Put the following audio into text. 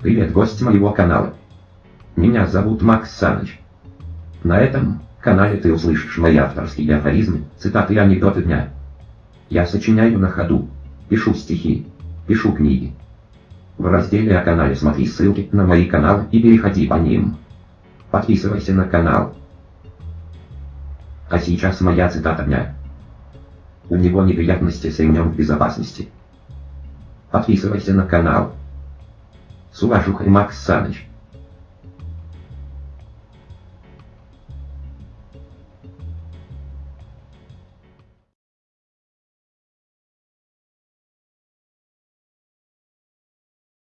Привет, гость моего канала. Меня зовут Макс Саныч. На этом канале ты услышишь мои авторские афоризмы, цитаты и анекдоты дня. Я сочиняю на ходу, пишу стихи, пишу книги. В разделе о канале смотри ссылки на мои каналы и переходи по ним. Подписывайся на канал. А сейчас моя цитата дня. У него неприятности с ремнем безопасности. Подписывайся на канал. С уважухой Макс Саныч.